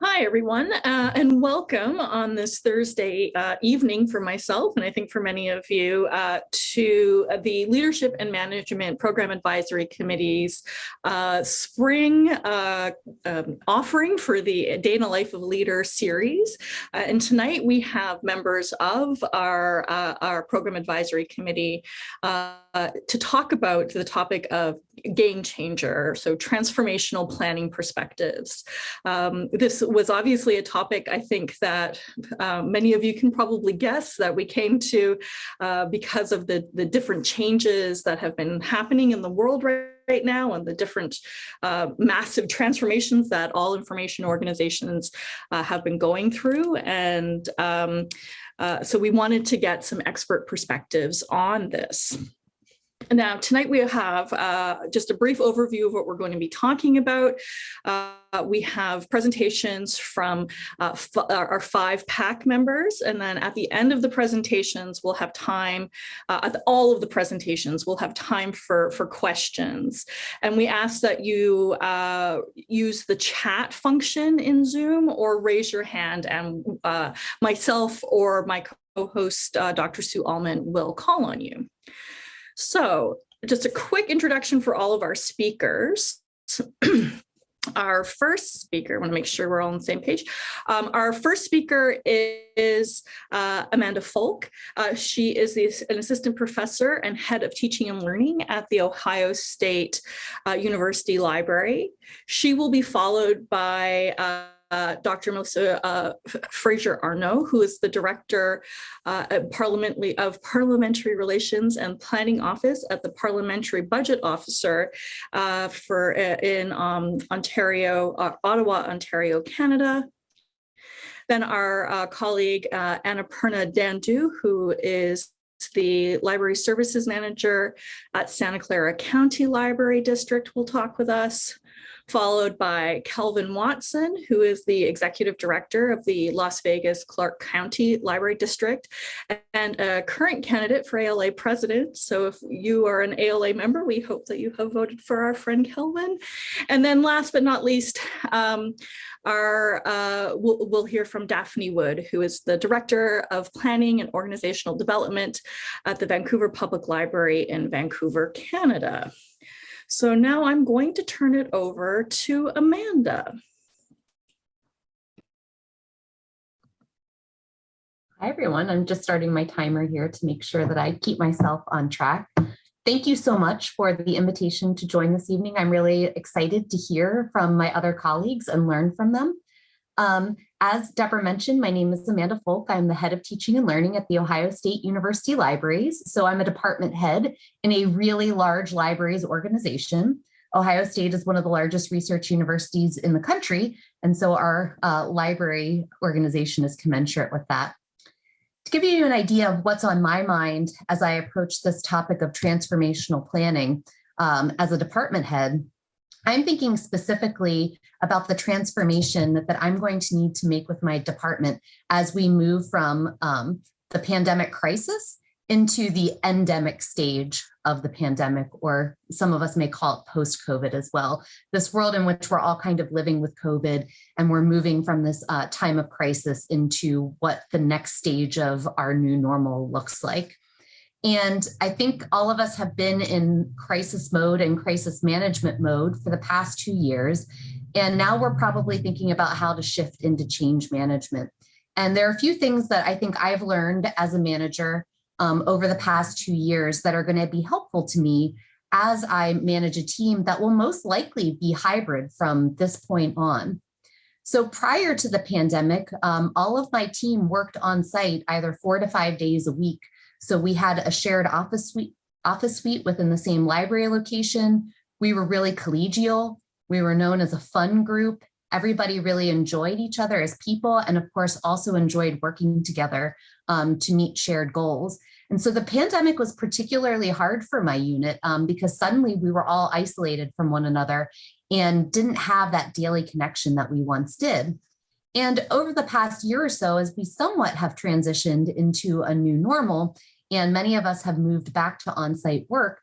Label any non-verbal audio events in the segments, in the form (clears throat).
Hi, everyone, uh, and welcome on this Thursday uh, evening for myself, and I think for many of you, uh, to the Leadership and Management Program Advisory Committee's uh, spring uh, um, offering for the Day in the Life of Leader series. Uh, and tonight we have members of our, our Program Advisory Committee to talk about the topic of game changer, so transformational planning perspectives. Um, this was obviously a topic I think that uh, many of you can probably guess that we came to uh, because of the, the different changes that have been happening in the world right right now and the different uh, massive transformations that all information organizations uh, have been going through. And um, uh, so we wanted to get some expert perspectives on this. Now, tonight we have uh, just a brief overview of what we're going to be talking about. Uh, we have presentations from uh, our five PAC members, and then at the end of the presentations, we'll have time, uh, at all of the presentations, we'll have time for, for questions. And we ask that you uh, use the chat function in Zoom or raise your hand and uh, myself or my co-host, Dr. Sue Alman, will call on you. So just a quick introduction for all of our speakers. (clears throat) our first speaker, I want to make sure we're all on the same page. Um, our first speaker is uh, Amanda Folk. Uh, she is the, an assistant professor and head of teaching and learning at the Ohio State uh, University Library. She will be followed by uh, uh, Dr. Melissa uh, Fraser Arnott, who is the Director uh, of Parliamentary Relations and Planning Office at the Parliamentary Budget Officer uh, for uh, in um, Ontario, uh, Ottawa, Ontario, Canada. Then our colleague Annapurna Dandu, who is the Library Services Manager at Santa Clara County Library District will talk with us followed by Kelvin Watson, who is the executive director of the Las Vegas Clark County Library District and a current candidate for ALA president. So if you are an ALA member, we hope that you have voted for our friend Kelvin. And then last but not least, um, our, uh, we'll, we'll, hear from Daphne Wood, who is the Director of Planning and Organizational Development at the Vancouver Public Library in Vancouver, Canada. So now I'm going to turn it over to Amanda. Hi, everyone. I'm just starting my timer here to make sure that I keep myself on track. Thank you so much for the invitation to join this evening. I'm really excited to hear from my other colleagues and learn from them. Um, as Deborah mentioned, my name is Amanda Folk. I'm the head of teaching and learning at the Ohio State University Libraries. So I'm a department head in a really large libraries organization. Ohio State is one of the largest research universities in the country. And so our uh, library organization is commensurate with that. To give you an idea of what's on my mind as I approach this topic of transformational planning um, as a department head, I'm thinking specifically about the transformation that I'm going to need to make with my department as we move from um, the pandemic crisis into the endemic stage of the pandemic, or some of us may call it post-COVID as well. This world in which we're all kind of living with COVID and we're moving from this uh, time of crisis into what the next stage of our new normal looks like. And I think all of us have been in crisis mode and crisis management mode for the past two years. And now we're probably thinking about how to shift into change management. And there are a few things that I think I've learned as a manager um, over the past two years that are going to be helpful to me as I manage a team that will most likely be hybrid from this point on. So prior to the pandemic, um, all of my team worked on site either four to five days a week so we had a shared office suite, office suite within the same library location. We were really collegial. We were known as a fun group. Everybody really enjoyed each other as people and of course also enjoyed working together um, to meet shared goals. And so the pandemic was particularly hard for my unit um, because suddenly we were all isolated from one another and didn't have that daily connection that we once did. And over the past year or so, as we somewhat have transitioned into a new normal, and many of us have moved back to on-site work,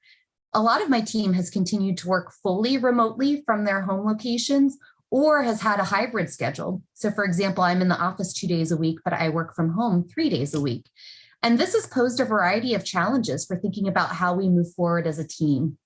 a lot of my team has continued to work fully remotely from their home locations or has had a hybrid schedule. So for example, I'm in the office two days a week, but I work from home three days a week. And this has posed a variety of challenges for thinking about how we move forward as a team.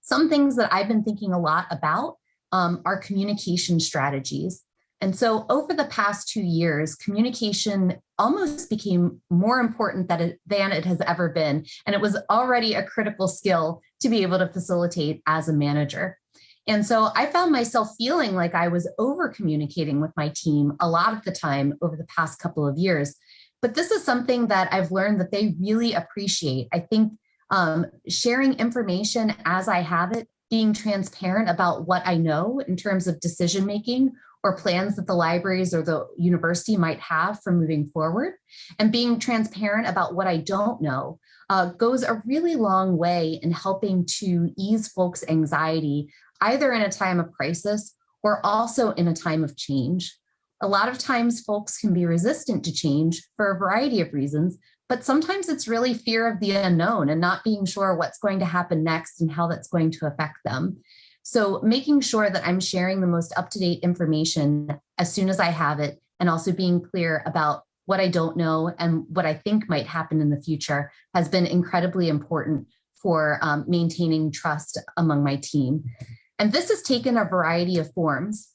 Some things that I've been thinking a lot about um, are communication strategies. And so over the past two years, communication almost became more important than it, than it has ever been. And it was already a critical skill to be able to facilitate as a manager. And so I found myself feeling like I was over communicating with my team a lot of the time over the past couple of years. But this is something that I've learned that they really appreciate. I think um, sharing information as I have it, being transparent about what I know in terms of decision making or plans that the libraries or the university might have for moving forward, and being transparent about what I don't know uh, goes a really long way in helping to ease folks' anxiety either in a time of crisis or also in a time of change. A lot of times folks can be resistant to change for a variety of reasons, but sometimes it's really fear of the unknown and not being sure what's going to happen next and how that's going to affect them. So making sure that I'm sharing the most up-to-date information as soon as I have it and also being clear about what I don't know and what I think might happen in the future has been incredibly important for um, maintaining trust among my team. And this has taken a variety of forms.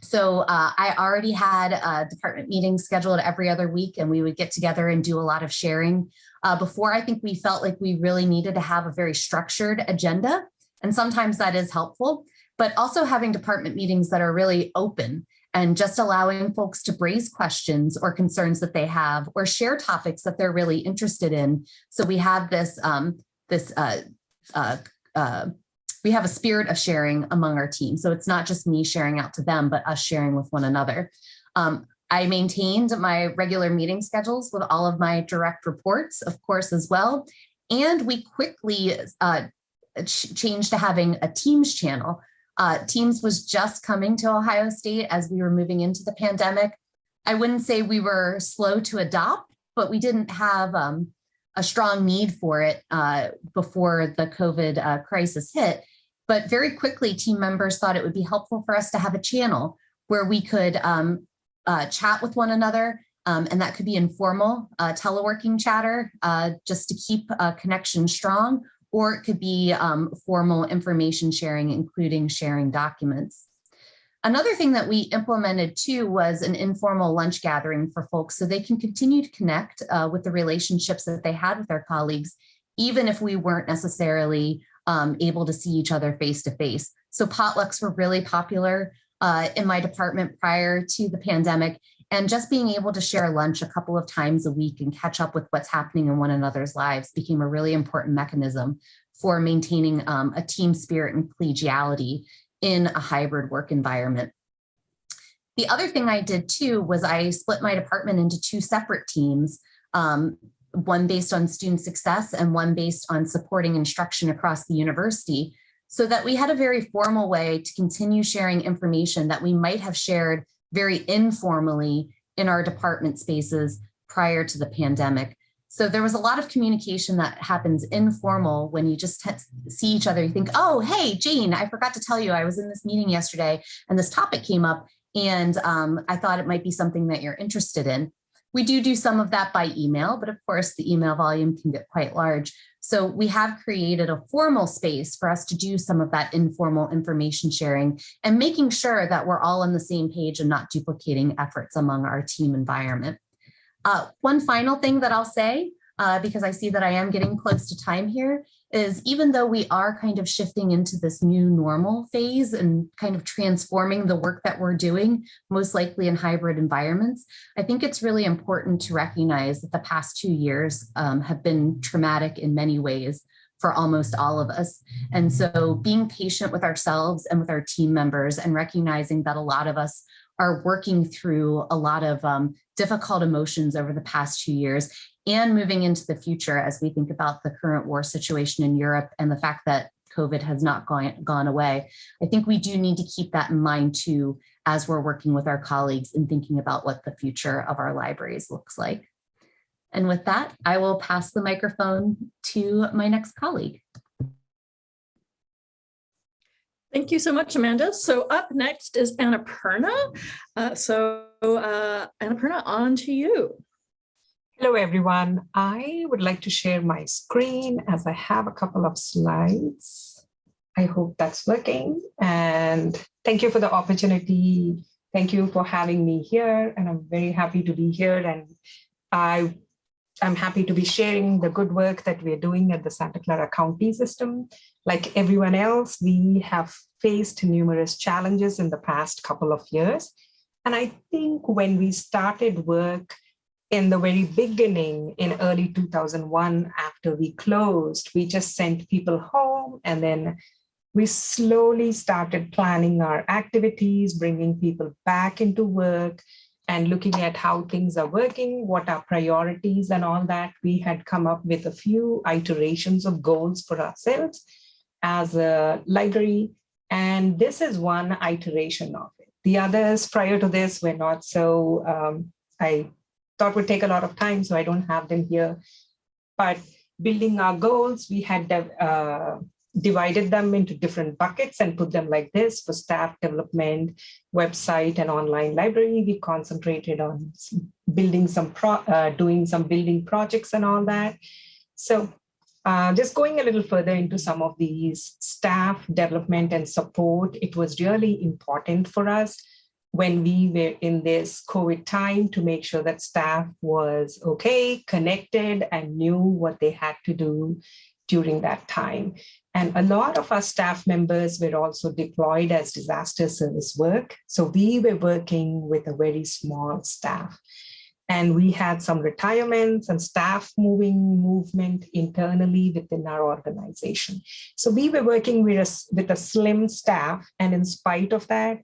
So uh, I already had a department meeting scheduled every other week and we would get together and do a lot of sharing. Uh, before I think we felt like we really needed to have a very structured agenda. And sometimes that is helpful, but also having department meetings that are really open and just allowing folks to raise questions or concerns that they have or share topics that they're really interested in. So we have this, um, this uh, uh, uh we have a spirit of sharing among our team. So it's not just me sharing out to them, but us sharing with one another. Um, I maintained my regular meeting schedules with all of my direct reports, of course, as well. And we quickly uh, ch changed to having a Teams channel. Uh, Teams was just coming to Ohio State as we were moving into the pandemic. I wouldn't say we were slow to adopt, but we didn't have um, a strong need for it uh, before the COVID uh, crisis hit. But very quickly, team members thought it would be helpful for us to have a channel where we could um, uh, chat with one another. Um, and that could be informal uh, teleworking chatter uh, just to keep a connection strong, or it could be um, formal information sharing, including sharing documents. Another thing that we implemented too was an informal lunch gathering for folks so they can continue to connect uh, with the relationships that they had with their colleagues, even if we weren't necessarily um, able to see each other face to face. So potlucks were really popular uh, in my department prior to the pandemic. And just being able to share lunch a couple of times a week and catch up with what's happening in one another's lives became a really important mechanism for maintaining um, a team spirit and collegiality in a hybrid work environment. The other thing I did too was I split my department into two separate teams. Um, one based on student success and one based on supporting instruction across the university so that we had a very formal way to continue sharing information that we might have shared very informally in our department spaces prior to the pandemic. So there was a lot of communication that happens informal when you just see each other. You think, oh, hey, Jane, I forgot to tell you I was in this meeting yesterday and this topic came up and um, I thought it might be something that you're interested in. We do do some of that by email, but of course the email volume can get quite large. So we have created a formal space for us to do some of that informal information sharing and making sure that we're all on the same page and not duplicating efforts among our team environment. Uh, one final thing that I'll say, uh, because I see that I am getting close to time here, is even though we are kind of shifting into this new normal phase and kind of transforming the work that we're doing, most likely in hybrid environments, I think it's really important to recognize that the past two years um, have been traumatic in many ways for almost all of us. And so being patient with ourselves and with our team members and recognizing that a lot of us are working through a lot of um, difficult emotions over the past two years and moving into the future as we think about the current war situation in Europe and the fact that COVID has not gone, gone away. I think we do need to keep that in mind too, as we're working with our colleagues and thinking about what the future of our libraries looks like. And with that, I will pass the microphone to my next colleague. Thank you so much, Amanda. So up next is Annapurna. Uh, so uh, Annapurna, on to you. Hello, everyone. I would like to share my screen as I have a couple of slides. I hope that's working. And thank you for the opportunity. Thank you for having me here. And I'm very happy to be here. And I, I'm happy to be sharing the good work that we're doing at the Santa Clara County system. Like everyone else, we have faced numerous challenges in the past couple of years. And I think when we started work in the very beginning in early 2001, after we closed, we just sent people home and then we slowly started planning our activities, bringing people back into work and looking at how things are working, what are priorities and all that. We had come up with a few iterations of goals for ourselves as a library. And this is one iteration of it. The others prior to this were not so, um, I thought would take a lot of time, so I don't have them here. But building our goals, we had uh, divided them into different buckets and put them like this for staff development, website and online library. We concentrated on building some, pro uh, doing some building projects and all that. So uh, just going a little further into some of these staff development and support, it was really important for us when we were in this COVID time to make sure that staff was okay, connected, and knew what they had to do during that time. And a lot of our staff members were also deployed as disaster service work. So we were working with a very small staff. And we had some retirements and staff moving movement internally within our organization. So we were working with a, with a slim staff. And in spite of that,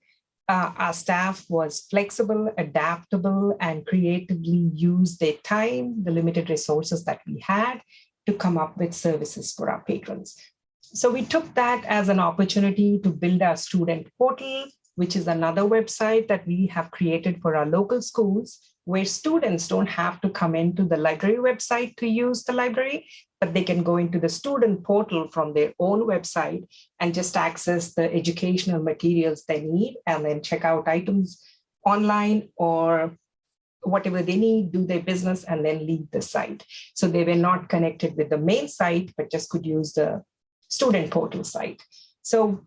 uh, our staff was flexible, adaptable, and creatively used their time, the limited resources that we had to come up with services for our patrons. So we took that as an opportunity to build our student portal, which is another website that we have created for our local schools, where students don't have to come into the library website to use the library, but they can go into the student portal from their own website and just access the educational materials they need and then check out items online or whatever they need, do their business, and then leave the site. So they were not connected with the main site, but just could use the student portal site. So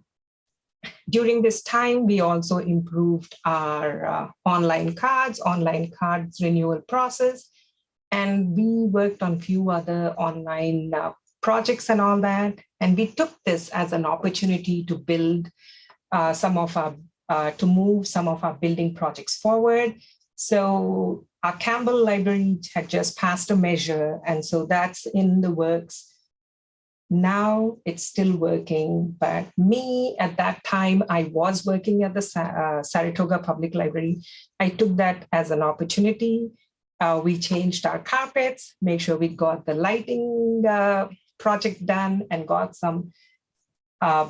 during this time, we also improved our uh, online cards, online cards renewal process, and we worked on few other online uh, projects and all that. And we took this as an opportunity to build uh, some of our, uh, to move some of our building projects forward. So our Campbell library had just passed a measure, and so that's in the works now it's still working, but me at that time, I was working at the uh, Saratoga Public Library. I took that as an opportunity. Uh, we changed our carpets, make sure we got the lighting uh, project done and got some uh,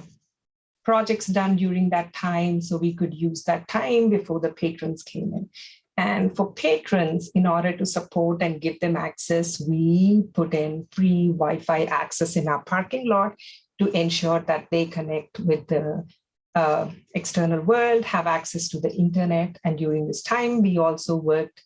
projects done during that time so we could use that time before the patrons came in. And for patrons, in order to support and give them access, we put in free Wi-Fi access in our parking lot to ensure that they connect with the uh, external world, have access to the internet. And during this time, we also worked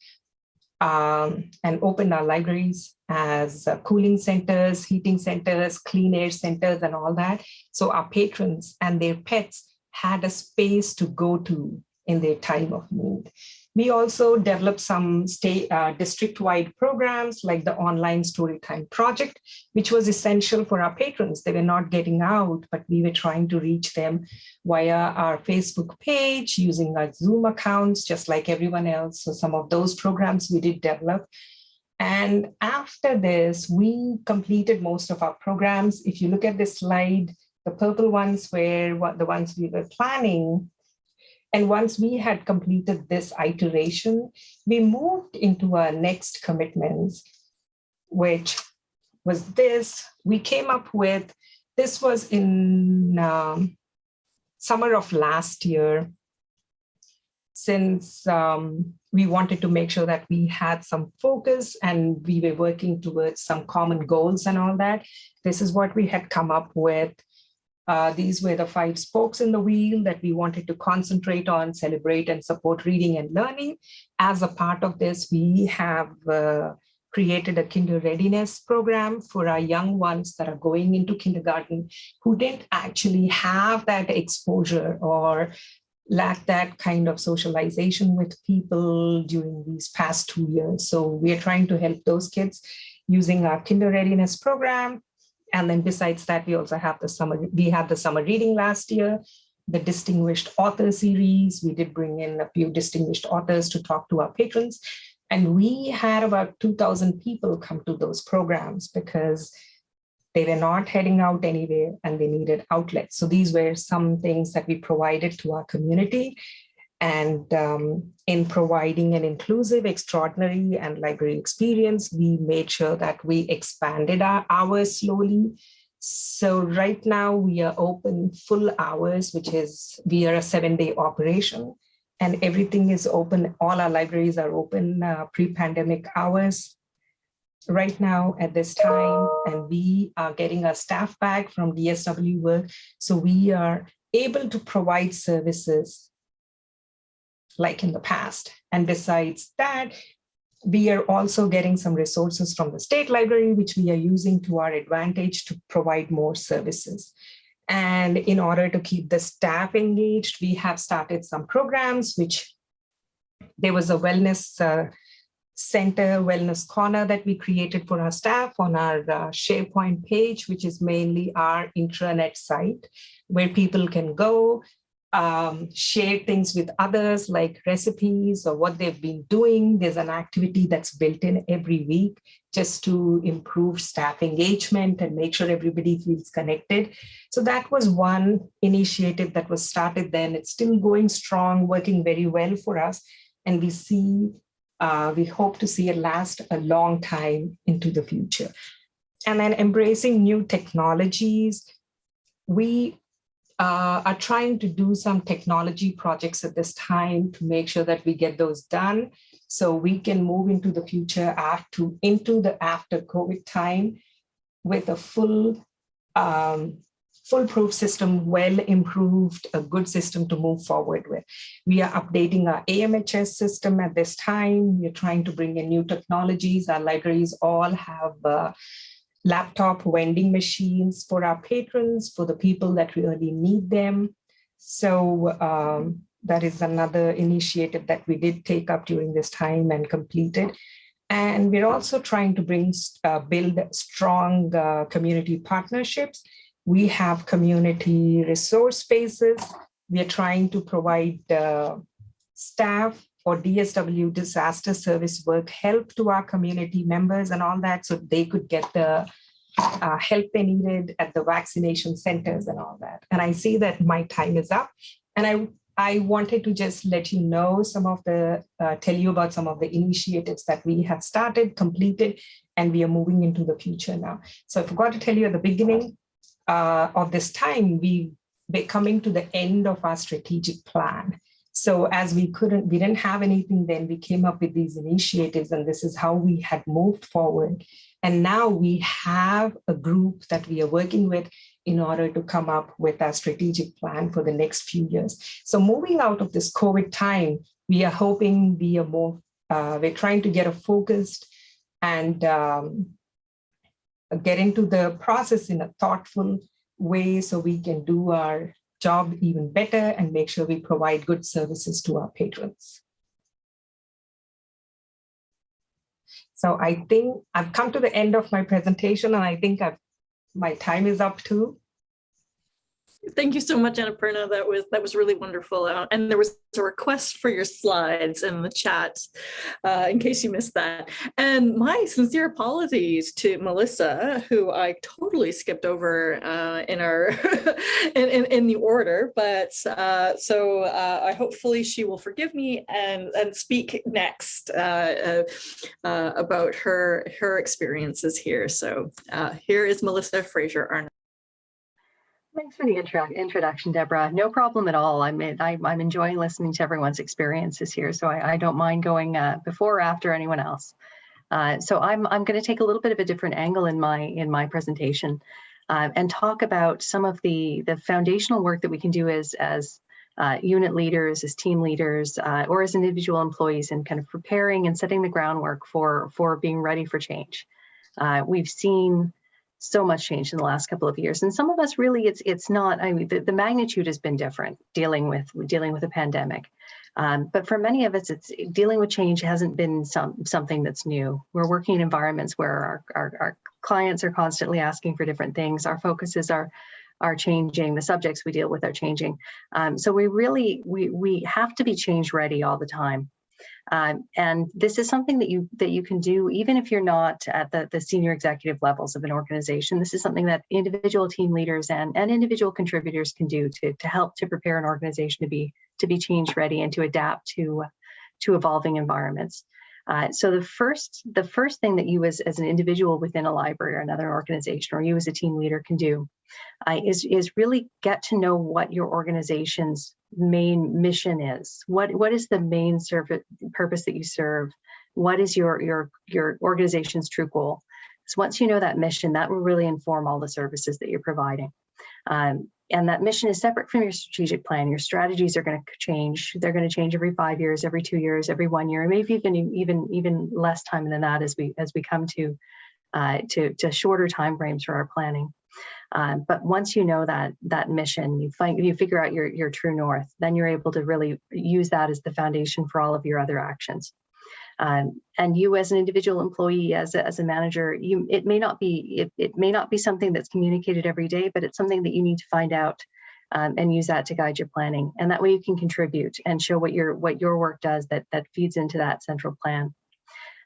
um, and opened our libraries as uh, cooling centers, heating centers, clean air centers, and all that. So our patrons and their pets had a space to go to in their time of need. We also developed some state uh, district-wide programs like the online storytime project, which was essential for our patrons. They were not getting out, but we were trying to reach them via our Facebook page, using our Zoom accounts, just like everyone else. So some of those programs we did develop. And after this, we completed most of our programs. If you look at this slide, the purple ones were what the ones we were planning and once we had completed this iteration, we moved into our next commitments, which was this. We came up with, this was in um, summer of last year, since um, we wanted to make sure that we had some focus and we were working towards some common goals and all that. This is what we had come up with Uh, these were the five spokes in the wheel that we wanted to concentrate on, celebrate and support reading and learning. As a part of this, we have uh, created a kinder readiness program for our young ones that are going into kindergarten who didn't actually have that exposure or lack that kind of socialization with people during these past two years. So we are trying to help those kids using our kinder readiness program and then besides that, we also have the summer, we had the summer reading last year, the distinguished author series. We did bring in a few distinguished authors to talk to our patrons. And we had about 2000 people come to those programs because they were not heading out anywhere and they needed outlets. So these were some things that we provided to our community. And um, in providing an inclusive, extraordinary and library experience, we made sure that we expanded our hours slowly. So right now we are open full hours, which is we are a seven day operation and everything is open. All our libraries are open uh, pre-pandemic hours right now at this time. And we are getting our staff back from DSW work. So we are able to provide services like in the past. And besides that, we are also getting some resources from the state library, which we are using to our advantage to provide more services. And in order to keep the staff engaged, we have started some programs, which there was a wellness uh, center, wellness corner that we created for our staff on our uh, SharePoint page, which is mainly our intranet site, where people can go um, share things with others like recipes or what they've been doing. There's an activity that's built in every week just to improve staff engagement and make sure everybody feels connected. So that was one initiative that was started then. It's still going strong, working very well for us. And we see, uh, we hope to see it last a long time into the future. And then embracing new technologies. We uh, are trying to do some technology projects at this time to make sure that we get those done so we can move into the future after into the after COVID time with a full um, foolproof system, well improved, a good system to move forward with. We are updating our AMHS system at this time. We're trying to bring in new technologies. Our libraries all have uh, laptop vending machines for our patrons, for the people that really need them. So um, that is another initiative that we did take up during this time and completed. And we're also trying to bring, uh, build strong uh, community partnerships. We have community resource spaces. We are trying to provide uh, staff or DSW disaster service work help to our community members and all that so they could get the uh, help they needed at the vaccination centers and all that. And I see that my time is up and I I wanted to just let you know some of the, uh, tell you about some of the initiatives that we have started, completed, and we are moving into the future now. So I forgot to tell you at the beginning uh, of this time, we, we're coming to the end of our strategic plan. So as we couldn't, we didn't have anything then, we came up with these initiatives and this is how we had moved forward. And now we have a group that we are working with in order to come up with a strategic plan for the next few years. So moving out of this COVID time, we are hoping we are more, uh, we're trying to get a focused and um, get into the process in a thoughtful way so we can do our job even better and make sure we provide good services to our patrons. So I think I've come to the end of my presentation and I think I've, my time is up too. Thank you so much, Annapurna. That was that was really wonderful. Uh, and there was a request for your slides in the chat, uh, in case you missed that. And my sincere apologies to Melissa, who I totally skipped over uh, in our (laughs) in, in, in, the order. But uh, so uh, I hopefully she will forgive me and and speak next uh, about her her experiences here. So here is Melissa Fraser Arnott. Thanks for the intro introduction, Deborah. No problem at all. I'm, I, am enjoying listening to everyone's experiences here, so I, I don't mind going uh, before or after anyone else. Uh, so I'm, I'm going to take a little bit of a different angle in my in my presentation. uh, and talk about some of the, the foundational work that we can do as, as uh, unit leaders, as team leaders, uh, or as individual employees in kind of preparing and setting the groundwork for, for being ready for change. Uh, we've seen so much change in the last couple of years, and some of us really, it's it's not. I mean, the, the magnitude has been different dealing with dealing with a pandemic, um, but for many of us, it's dealing with change hasn't been some something that's new. We're working in environments where our our, our clients are constantly asking for different things. Our focuses are are changing. The subjects we deal with are changing. Um, so we really we we have to be change ready all the time. Um, and this is something that you that you can do even if you're not at the, the senior executive levels of an organization. This is something that individual team leaders and, and individual contributors can do to, to help to prepare an organization to be to be change ready and to adapt to to evolving environments. Uh, so the first the first thing that you as, as an individual within a library or another organization or you as a team leader can do uh, is, is really get to know what your organization's main mission is. What, what is the main service, purpose that you serve? What is your, your, your organization's true goal? So once you know that mission, that will really inform all the services that you're providing. Um, and that mission is separate from your strategic plan. Your strategies are going to change. They're going to change every five years, every two years, every one year, maybe even even even less time than that as we as we come to uh, to to shorter time frames for our planning. Um, but once you know that that mission, you find you figure out your your true north, then you're able to really use that as the foundation for all of your other actions. Um, and you as an individual employee, as a, as a manager, you it may not be it, it may not be something that's communicated every day, but it's something that you need to find out um, and use that to guide your planning. And that way you can contribute and show what your what your work does that that feeds into that central plan.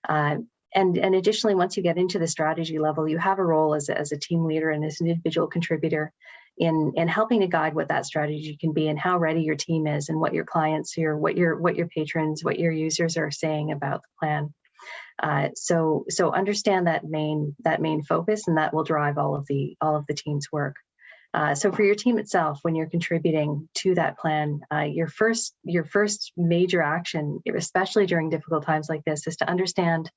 Uh, and, and additionally, once you get into the strategy level, you have a role as a, as a team leader and as an individual contributor in, in helping to guide what that strategy can be and how ready your team is and what your clients, your what your what your patrons, what your users are saying about the plan. Uh, so so understand that main that main focus, and that will drive all of the all of the team's work. Uh, so for your team itself, when you're contributing to that plan, uh, your first your first major action, especially during difficult times like this, is to understand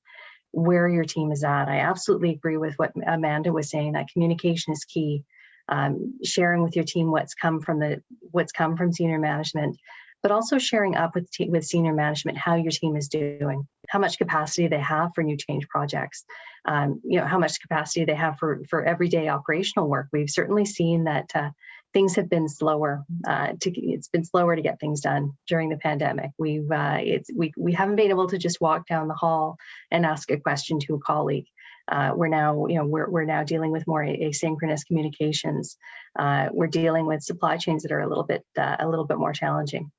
where your team is at. I absolutely agree with what Amanda was saying, that communication is key. Um, sharing with your team what's come from the what's come from senior management, but also sharing up with with senior management how your team is doing, how much capacity they have for new change projects, um, you know how much capacity they have for for everyday operational work. We've certainly seen that uh, things have been slower uh, to it's been slower to get things done during the pandemic we've uh, it's we, we haven't been able to just walk down the hall and ask a question to a colleague uh, we're now you know we're, we're now dealing with more asynchronous communications. Uh, we're dealing with supply chains that are a little bit uh, a little bit more challenging.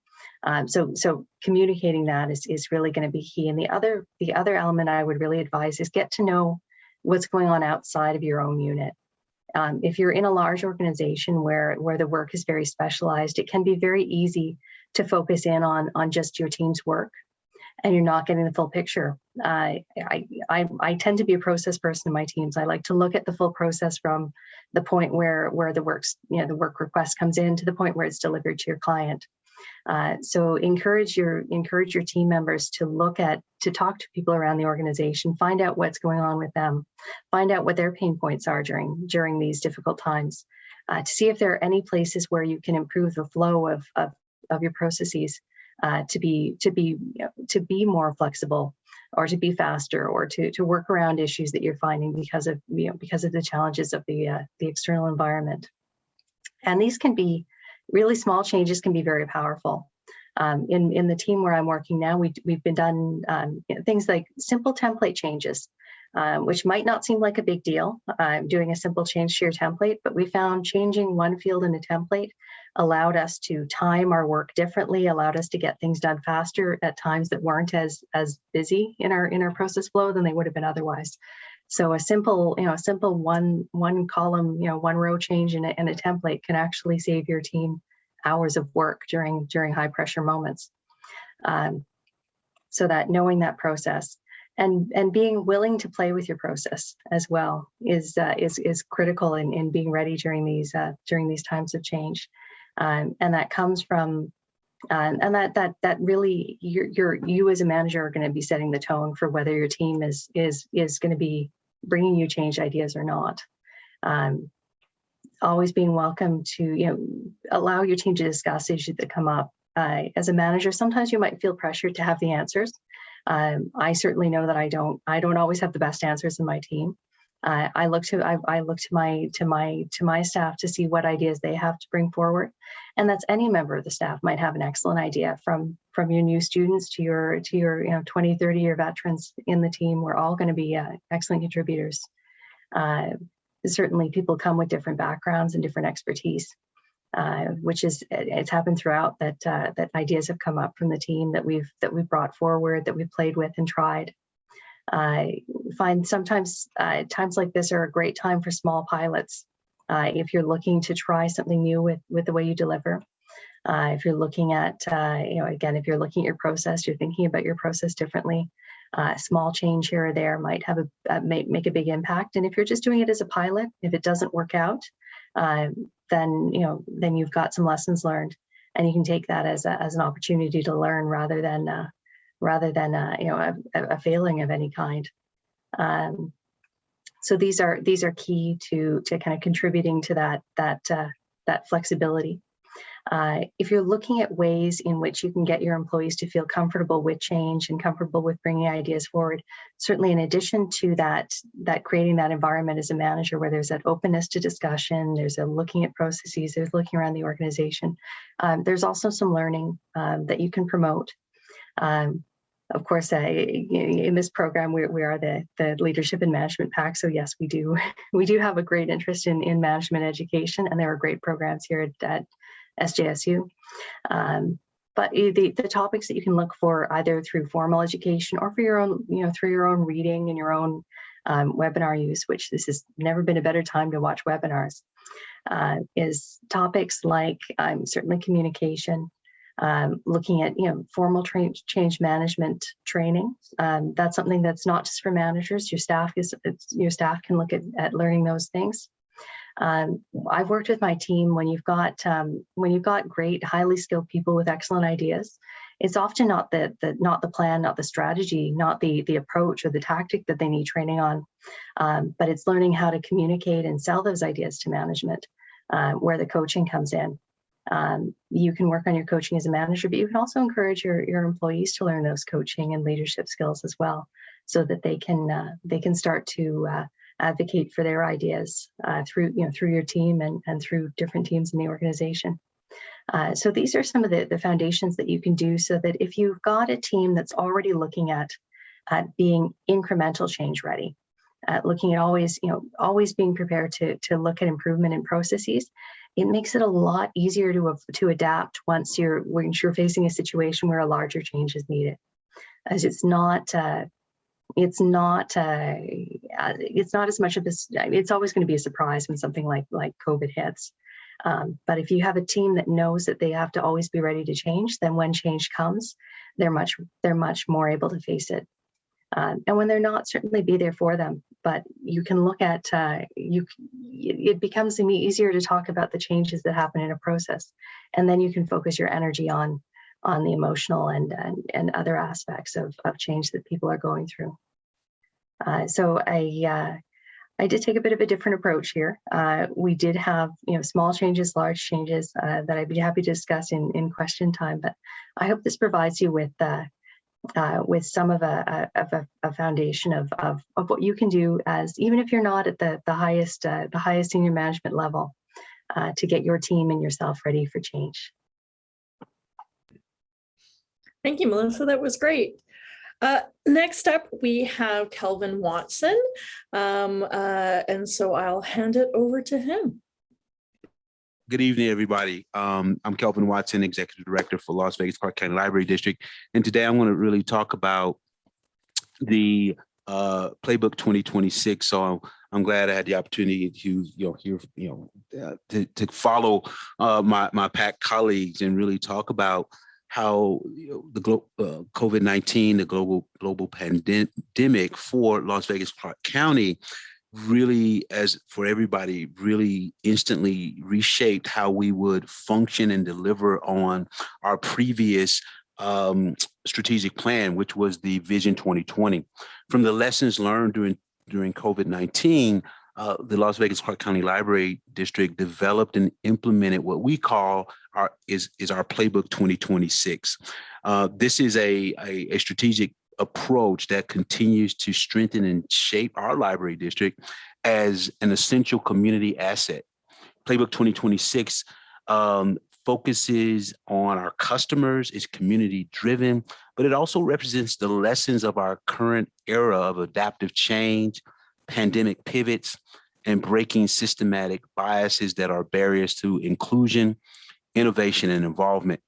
Um, so so communicating that is, is really going to be key. And the other the other element i would really advise is get to know what's going on outside of your own unit. Um, if you're in a large organization where, where the work is very specialized, it can be very easy to focus in on, on just your team's work and you're not getting the full picture. Uh, I, I, I tend to be a process person in my teams. I like to look at the full process from the point where, where the works, you know, the work request comes in to the point where it's delivered to your client. Uh, so encourage your encourage your team members to look at to talk to people around the organization, find out what's going on with them, find out what their pain points are during during these difficult times, uh, to see if there are any places where you can improve the flow of of, of your processes uh, to be to be you know, to be more flexible or to be faster or to to work around issues that you're finding because of you know because of the challenges of the uh, the external environment. And these can be really small changes can be very powerful. Um, in, in the team where I'm working now, we, we've been done um, you know, things like simple template changes, um, which might not seem like a big deal, uh, doing a simple change to your template, but we found changing one field in a template allowed us to time our work differently, allowed us to get things done faster at times that weren't as, as busy in our, in our process flow than they would have been otherwise. So a simple, you know, a simple one one column, you know, one row change in a, in a template can actually save your team hours of work during during high pressure moments. Um, so that knowing that process and and being willing to play with your process as well is uh, is is critical in, in being ready during these uh, during these times of change, um, and that comes from uh, and that that that really you're, you're you as a manager are going to be setting the tone for whether your team is is is going to be bringing you change ideas or not. Um, always being welcome to, you know, allow your team to discuss issues that come up. Uh, as a manager, sometimes you might feel pressured to have the answers. Um, I certainly know that I don't, I don't always have the best answers in my team. I look to, I, I look to my, to my, to my staff to see what ideas they have to bring forward. And that's any member of the staff might have an excellent idea from, from your new students to your, to your, you know, 20, 30 year veterans in the team. We're all going to be uh, excellent contributors. Uh, certainly people come with different backgrounds and different expertise, uh, which is it's happened throughout that uh, that ideas have come up from the team that we've that we've brought forward that we've played with and tried. I find sometimes uh, times like this are a great time for small pilots. Uh, if you're looking to try something new with with the way you deliver, uh, if you're looking at, uh, you know, again, if you're looking at your process, you're thinking about your process differently, uh, small change here or there might have a, uh, make, make a big impact. And if you're just doing it as a pilot, if it doesn't work out, then, you know, then you've got some lessons learned and you can take that as, a, as an opportunity to learn rather than, rather than, a, you know, a, a, failing of any kind. Um, so these are, these are key to, to kind of contributing to that, that, that flexibility. Uh, if you're looking at ways in which you can get your employees to feel comfortable with change and comfortable with bringing ideas forward, certainly in addition to that, that creating that environment as a manager where there's that openness to discussion, there's a looking at processes, there's looking around the organization. Um, there's also some learning um, that you can promote. Um, of course, uh, in this program, we, we are the, the leadership and management pack. So yes, we do (laughs) we do have a great interest in, in management education, and there are great programs here at, at SJSU. Um, but the, the topics that you can look for either through formal education or for your own, you know, through your own reading and your own um, webinar use, which this has never been a better time to watch webinars, uh, is topics like um, certainly communication, um, looking at you know formal change management training. Um, that's something that's not just for managers. Your staff is your staff can look at, at learning those things. Um, I've worked with my team when you've got um, when you've got great, highly skilled people with excellent ideas. It's often not the, the not the plan, not the strategy, not the the approach or the tactic that they need training on, um, but it's learning how to communicate and sell those ideas to management, uh, where the coaching comes in. Um, you can work on your coaching as a manager, but you can also encourage your, your employees to learn those coaching and leadership skills as well, so that they can uh, they can start to uh, advocate for their ideas uh, through you know through your team and, and through different teams in the organization. Uh, so these are some of the, the foundations that you can do so that if you've got a team that's already looking at, at being incremental change ready, looking at always, you know, always being prepared to, to look at improvement in processes, it makes it a lot easier to, to adapt once you're, once you're facing a situation where a larger change is needed. As it's not, uh, it's not uh, uh, it's not as much of this it's always going to be a surprise when something like like covid hits. Um, but if you have a team that knows that they have to always be ready to change then when change comes they're much they're much more able to face it. Um, and when they're not certainly be there for them but you can look at uh, you it becomes easier to talk about the changes that happen in a process and then you can focus your energy on on the emotional and, and, and other aspects of, of change that people are going through. Uh, so I, uh, I did take a bit of a different approach here. Uh, we did have, you know, small changes, large changes uh, that I'd be happy to discuss in, in question time, but I hope this provides you with uh, uh, with some of a, of a, a foundation of, of, of, what you can do as, even if you're not at the, the highest, uh, the highest senior management level, uh, to get your team and yourself ready for change. Thank you, Melissa. That was great. Uh, next up, we have Kelvin Watson. Um, uh, and so I'll hand it over to him. Good evening, everybody. Um, I'm Kelvin Watson, Executive Director for Las Vegas Clark County Library District. And today I want to really talk about the uh, Playbook 2026. So I'm glad I had the opportunity to, you know, hear, you know, uh, to, to follow uh, my, my PAC colleagues and really talk about how you know, the uh, COVID-19, the global global pandemic for Las Vegas Clark County really, as for everybody, really instantly reshaped how we would function and deliver on our previous um, strategic plan, which was the Vision 2020. From the lessons learned during during COVID-19, uh, the Las Vegas Clark County Library District developed and implemented what we call our is is our playbook 2026. Uh, this is a, a, a strategic approach that continues to strengthen and shape our library district as an essential community asset. Playbook 2026 um, focuses on our customers, is community driven, but it also represents the lessons of our current era of adaptive change, pandemic pivots, and breaking systematic biases that are barriers to inclusion, innovation, and involvement.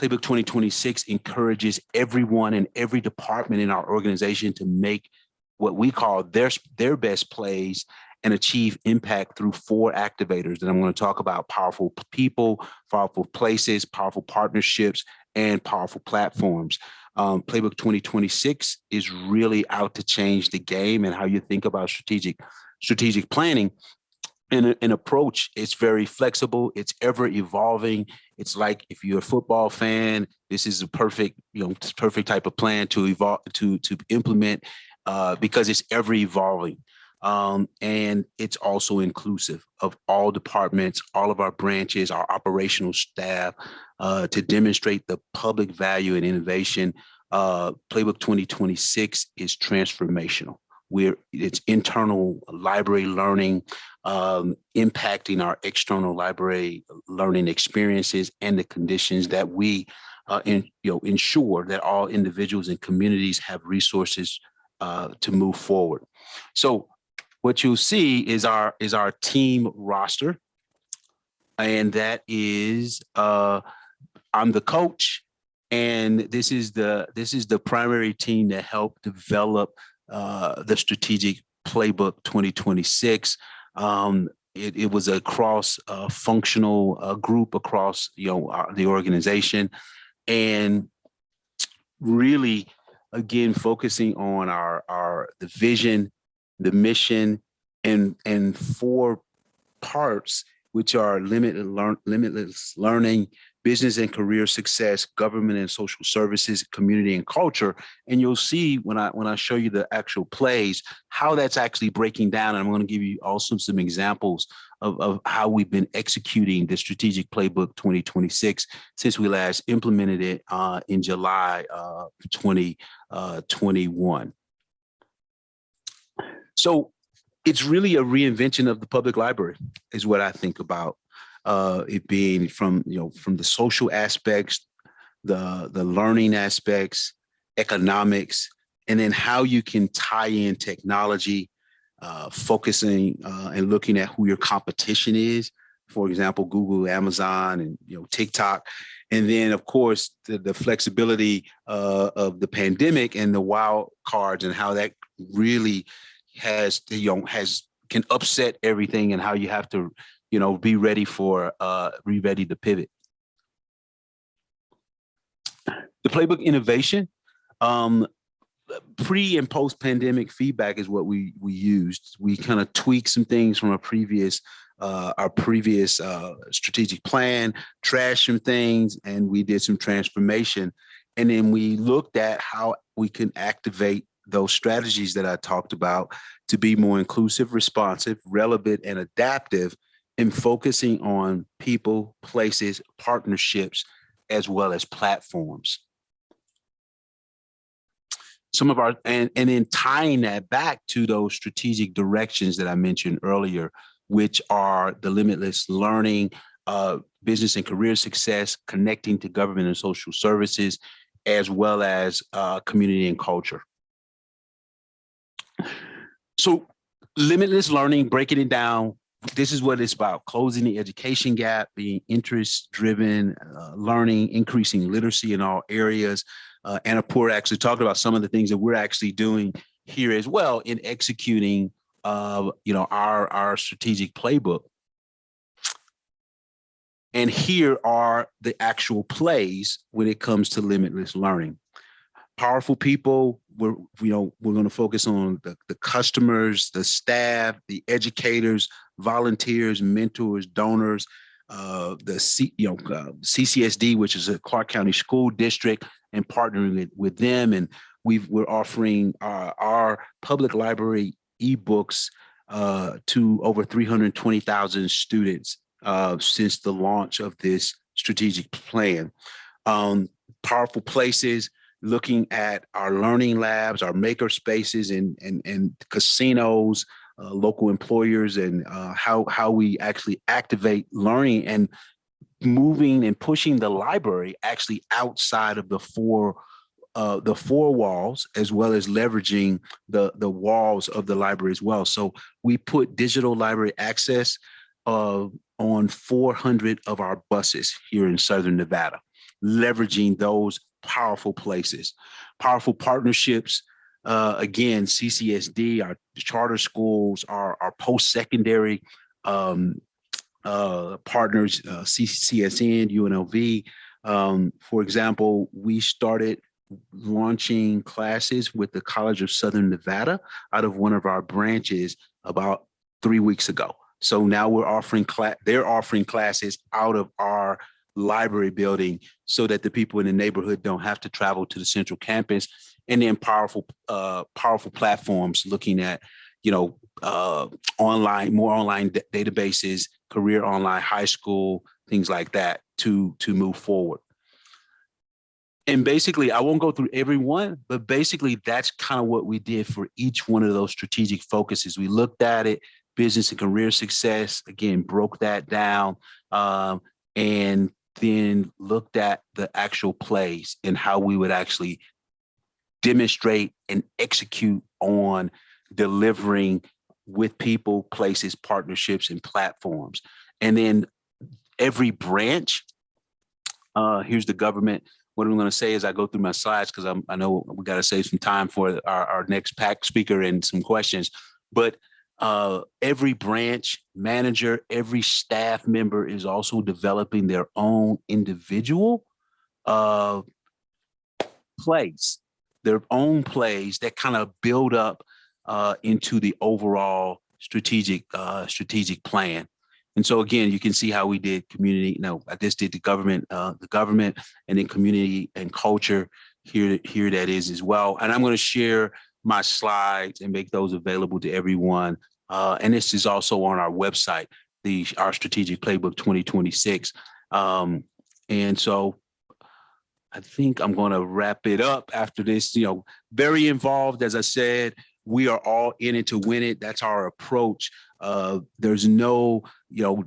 Playbook 2026 encourages everyone in every department in our organization to make what we call their, their best plays and achieve impact through four activators that I'm going to talk about powerful people, powerful places, powerful partnerships, and powerful platforms. Um, Playbook 2026 is really out to change the game and how you think about strategic strategic planning and an approach it's very flexible it's ever evolving it's like if you're a football fan this is a perfect you know perfect type of plan to evolve to to implement uh, because it's ever evolving. Um, and it's also inclusive of all departments all of our branches our operational staff uh, to demonstrate the public value and innovation uh, playbook 2026 is transformational. We're it's internal library learning um, impacting our external library learning experiences and the conditions that we uh, in, you know ensure that all individuals and communities have resources uh, to move forward. So what you'll see is our is our team roster, and that is uh, I'm the coach, and this is the this is the primary team that helped develop uh, the strategic playbook 2026. Um, it, it, was a cross uh, functional uh, group across you know our, the organization and really again focusing on our our the vision the mission and and four parts which are limited learn limitless learning business and career success, government and social services, community and culture. And you'll see when I when I show you the actual plays, how that's actually breaking down. And I'm going to give you also some examples of, of how we've been executing the strategic playbook 2026 since we last implemented it uh, in July uh, 2021. Uh, so it's really a reinvention of the public library is what I think about uh, it being from you know from the social aspects, the the learning aspects, economics, and then how you can tie in technology, uh, focusing uh, and looking at who your competition is. For example, Google, Amazon, and you know TikTok, and then of course the, the flexibility uh, of the pandemic and the wild cards and how that really has you know has can upset everything and how you have to you know, be ready for, uh, be ready to pivot. The playbook innovation, um, pre and post pandemic feedback is what we we used. We kind of tweaked some things from our previous uh, our previous uh, strategic plan, trashed some things, and we did some transformation. And then we looked at how we can activate those strategies that I talked about to be more inclusive, responsive, relevant, and adaptive and focusing on people, places, partnerships, as well as platforms. Some of our, and, and then tying that back to those strategic directions that I mentioned earlier, which are the limitless learning, uh, business and career success, connecting to government and social services, as well as uh, community and culture. So limitless learning, breaking it down, this is what it's about closing the education gap being interest driven uh, learning increasing literacy in all areas uh, Anna Poor actually talked about some of the things that we're actually doing here as well in executing uh, you know our our strategic playbook and here are the actual plays when it comes to limitless learning powerful people. We're, you know, we're going to focus on the, the customers, the staff, the educators, volunteers, mentors, donors, uh, the C, you know, uh, CCSD, which is a Clark County School District, and partnering with, with them. And we've, we're offering our, our public library ebooks uh, to over 320,000 students uh, since the launch of this strategic plan. Um, powerful places, looking at our learning labs, our maker spaces and, and, and casinos, uh, local employers and uh, how, how we actually activate learning and moving and pushing the library actually outside of the four uh, the four walls as well as leveraging the the walls of the library as well. So we put digital library access uh, on 400 of our buses here in Southern Nevada, leveraging those powerful places, powerful partnerships. Uh, again, CCSD, our charter schools, our, our post-secondary um, uh, partners, uh, CCSN, UNLV. Um, for example, we started launching classes with the College of Southern Nevada out of one of our branches about three weeks ago. So now we're offering class, they're offering classes out of our library building so that the people in the neighborhood don't have to travel to the central campus. And then powerful uh, powerful platforms looking at you know uh, online more online databases career online high school things like that to to move forward. And basically i won't go through every one but basically that's kind of what we did for each one of those strategic focuses. We looked at it business and career success again broke that down um, and then looked at the actual plays and how we would actually demonstrate and execute on delivering with people, places, partnerships, and platforms. And then every branch, uh, here's the government. What I'm going to say is I go through my slides because I know we got to save some time for our, our next pack speaker and some questions. But uh, every branch manager, every staff member is also developing their own individual uh, plays, their own plays that kind of build up uh, into the overall strategic uh, strategic plan. And so again, you can see how we did community. No, I just did the government, uh, the government, and then community and culture. Here, here that is as well. And I'm going to share my slides and make those available to everyone uh, and this is also on our website, the our strategic playbook 2026. Um, and so I think I'm going to wrap it up after this, you know, very involved, as I said, we are all in it to win it. That's our approach. Uh, there's no, you know,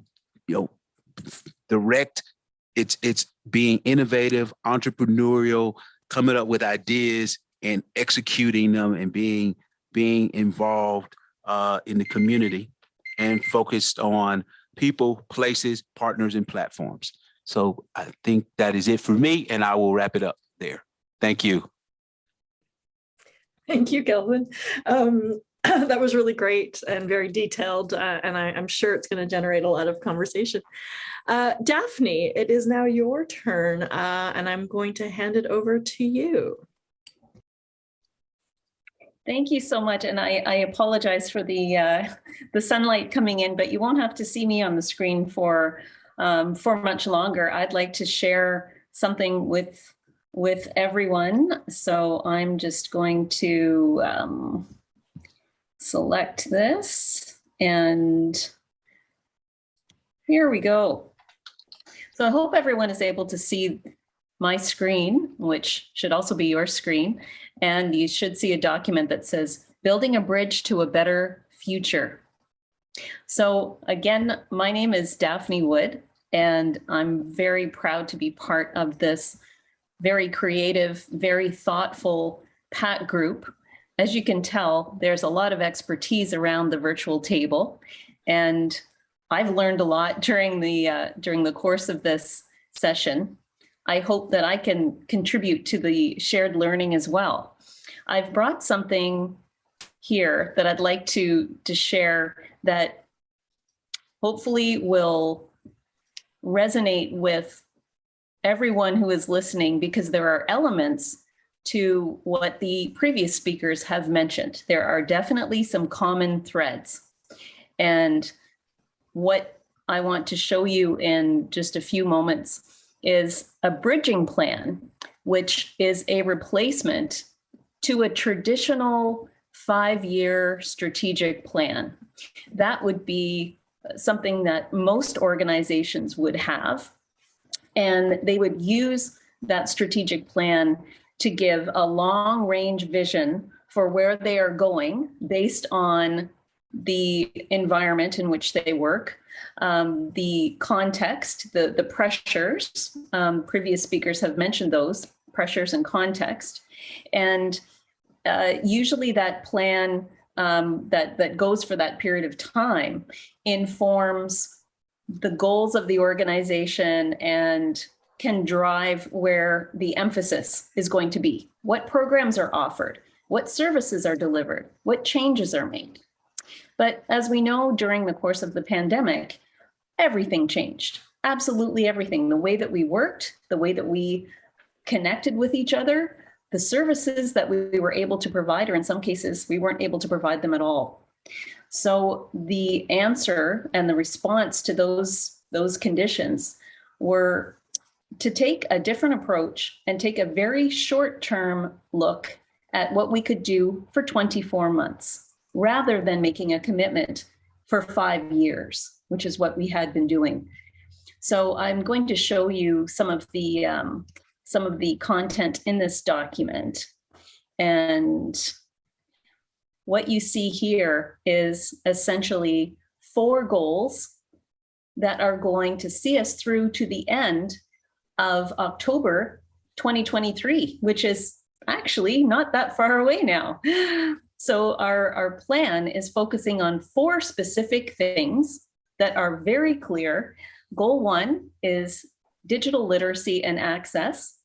you know, direct, it's, it's being innovative, entrepreneurial, coming up with ideas and executing them and being, being involved uh, in the community and focused on people, places, partners, and platforms. So I think that is it for me, and I will wrap it up there. Thank you. Thank you, Kelvin. Um, (clears throat) that was really great and very detailed, uh, and I, am sure it's going to generate a lot of conversation. Uh, Daphne, it is now your turn, uh, and I'm going to hand it over to you. Thank you so much. And I, I apologize for the uh, (laughs) the sunlight coming in, but you won't have to see me on the screen for um, for much longer. I'd like to share something with with everyone. So I'm just going to um, select this and here we go. So I hope everyone is able to see my screen, which should also be your screen and you should see a document that says building a bridge to a better future. So again, my name is Daphne Wood, and I'm very proud to be part of this very creative, very thoughtful PAT group. As you can tell, there's a lot of expertise around the virtual table, and I've learned a lot during the uh, during the course of this session. I hope that I can contribute to the shared learning as well. I've brought something here that I'd like to, to share that hopefully will resonate with everyone who is listening because there are elements to what the previous speakers have mentioned. There are definitely some common threads. And what I want to show you in just a few moments is a bridging plan, which is a replacement to a traditional five-year strategic plan. That would be something that most organizations would have. And they would use that strategic plan to give a long range vision for where they are going based on the environment in which they work, um, the context, the, the pressures, um, previous speakers have mentioned those pressures and context. And uh, usually that plan um, that, that goes for that period of time informs the goals of the organization and can drive where the emphasis is going to be. What programs are offered? What services are delivered? What changes are made? But as we know, during the course of the pandemic, everything changed. Absolutely everything. The way that we worked, the way that we connected with each other, the services that we were able to provide, or in some cases, we weren't able to provide them at all. So the answer and the response to those, those conditions were to take a different approach and take a very short-term look at what we could do for 24 months, rather than making a commitment for five years, which is what we had been doing. So I'm going to show you some of the um, some of the content in this document. And what you see here is essentially four goals that are going to see us through to the end of October 2023, which is actually not that far away now. So our, our plan is focusing on four specific things that are very clear. Goal one is digital literacy and access.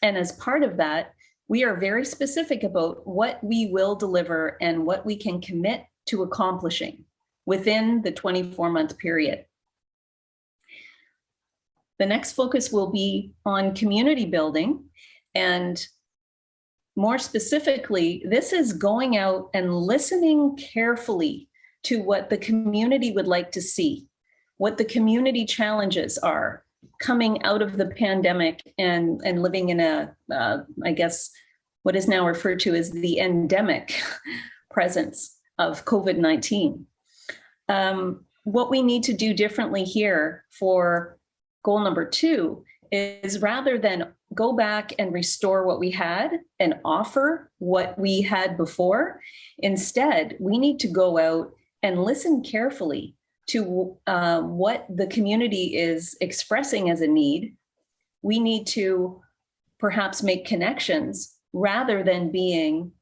And as part of that, we are very specific about what we will deliver and what we can commit to accomplishing within the 24 month period. The next focus will be on community building. And more specifically, this is going out and listening carefully to what the community would like to see, what the community challenges are coming out of the pandemic and, and living in a, uh, I guess, what is now referred to as the endemic (laughs) presence of COVID-19. Um, what we need to do differently here for goal number two is rather than go back and restore what we had and offer what we had before, instead, we need to go out and listen carefully to uh, what the community is expressing as a need. We need to perhaps make connections rather than being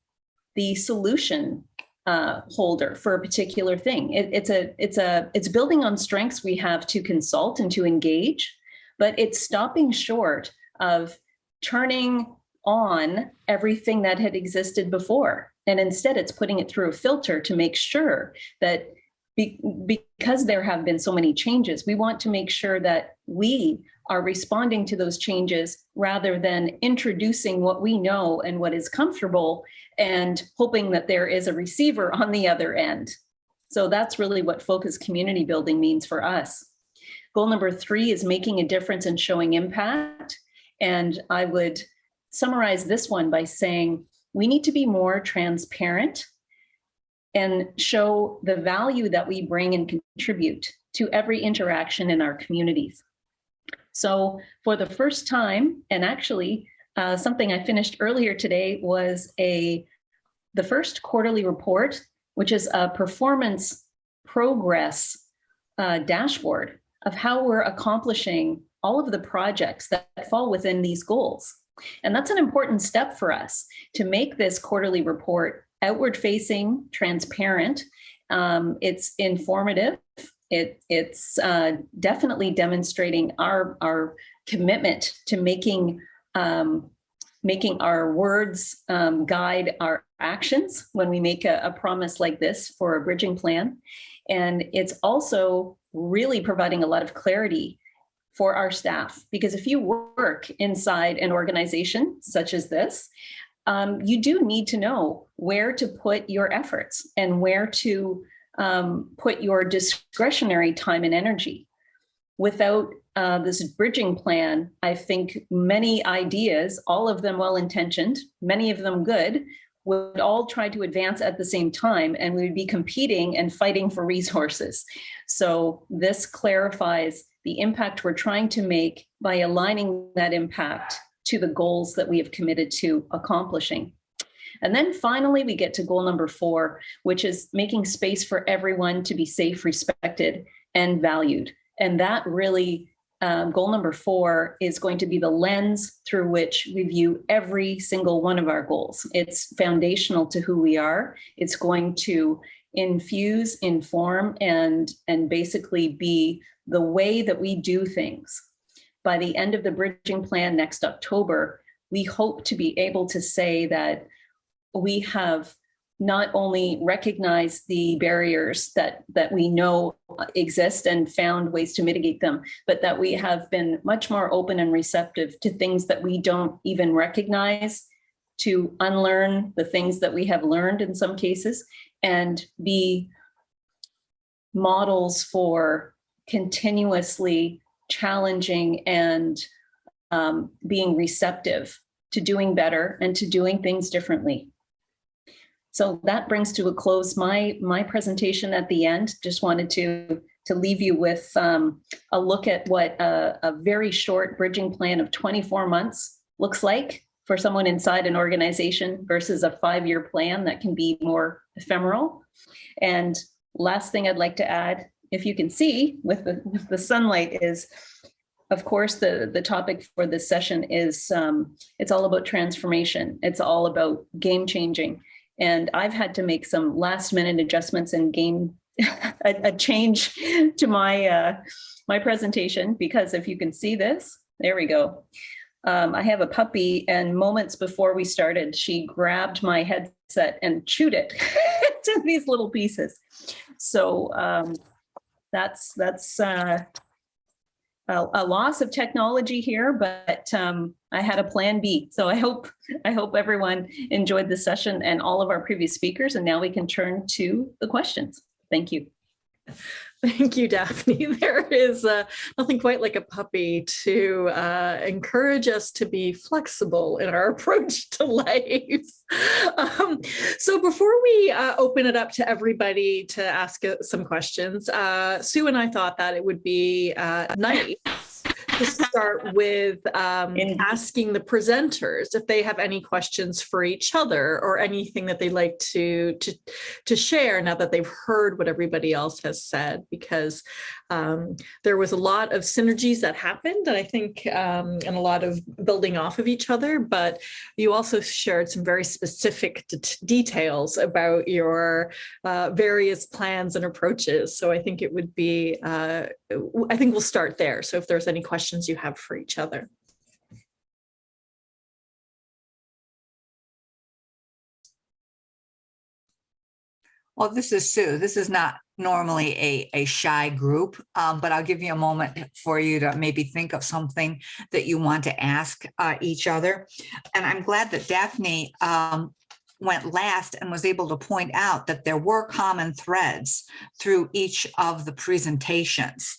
the solution uh, holder for a particular thing. It, it's a it's a it's building on strengths we have to consult and to engage, but it's stopping short of turning on everything that had existed before. And instead, it's putting it through a filter to make sure that be, because there have been so many changes, we want to make sure that we are responding to those changes rather than introducing what we know and what is comfortable and hoping that there is a receiver on the other end. So that's really what focused community building means for us. Goal number three is making a difference and showing impact. And I would summarize this one by saying we need to be more transparent and show the value that we bring and contribute to every interaction in our communities. So for the first time, and actually uh, something I finished earlier today was a the first quarterly report, which is a performance progress uh, dashboard of how we're accomplishing all of the projects that fall within these goals. And that's an important step for us to make this quarterly report outward facing, transparent. Um, it's informative. It, it's uh, definitely demonstrating our, our commitment to making um, making our words um, guide our actions when we make a, a, promise like this for a bridging plan. And it's also really providing a lot of clarity for our staff, because if you work inside an organization such as this, um, you do need to know where to put your efforts and where to um, put your discretionary time and energy. Without uh, this bridging plan, I think many ideas, all of them well-intentioned, many of them good, would all try to advance at the same time and we would be competing and fighting for resources. So this clarifies the impact we're trying to make by aligning that impact to the goals that we have committed to accomplishing. And then finally, we get to goal number four, which is making space for everyone to be safe, respected, and valued. And that really, um, goal number four is going to be the lens through which we view every single one of our goals. It's foundational to who we are. It's going to infuse, inform, and, and basically be the way that we do things. By the end of the bridging plan next October, we hope to be able to say that we have not only recognize the barriers that that we know exist and found ways to mitigate them, but that we have been much more open and receptive to things that we don't even recognize, to unlearn the things that we have learned in some cases, and be models for continuously challenging and um, being receptive to doing better and to doing things differently. So that brings to a close my my presentation at the end. Just wanted to to leave you with um, a look at what a, a very short bridging plan of 24 months looks like for someone inside an organization versus a five-year plan that can be more ephemeral. And last thing I'd like to add, if you can see with the, with the sunlight is, of course, the, the topic for this session is, um, it's all about transformation. It's all about game changing. And I've had to make some last minute adjustments and game (laughs) a, a, change to my uh, my presentation because if you can see this, there we go. Um, I have a puppy and moments before we started, she grabbed my headset and chewed it (laughs) to these little pieces. So um, that's that's uh, a, a, loss of technology here, but um, I had a plan B. So I hope I hope everyone enjoyed the session and all of our previous speakers. And now we can turn to the questions. Thank you. (laughs) Thank you, Daphne. (laughs) There is uh, nothing quite like a puppy to uh, encourage us to be flexible in our (laughs) approach to life. Um, so before we uh, open it up to everybody to ask uh, some questions, uh, Sue and I thought that it would be uh, nice to start with um, asking the presenters if they have any questions for each other or anything that they'd like to, to, to share now that they've heard what everybody else has said, because um, there was a lot of synergies that happened, and I think, um, and a lot of building off of each other, but you also shared some very specific details about your uh, various plans and approaches. So I think it would be, uh, I think we'll start there. So if there's any questions you have for each other. Well, this is Sue. This is not normally a, a shy group, um, but I'll give you a moment for you to maybe think of something that you want to ask uh, each other. And I'm glad that Daphne um, went last and was able to point out that there were common threads through each of the presentations.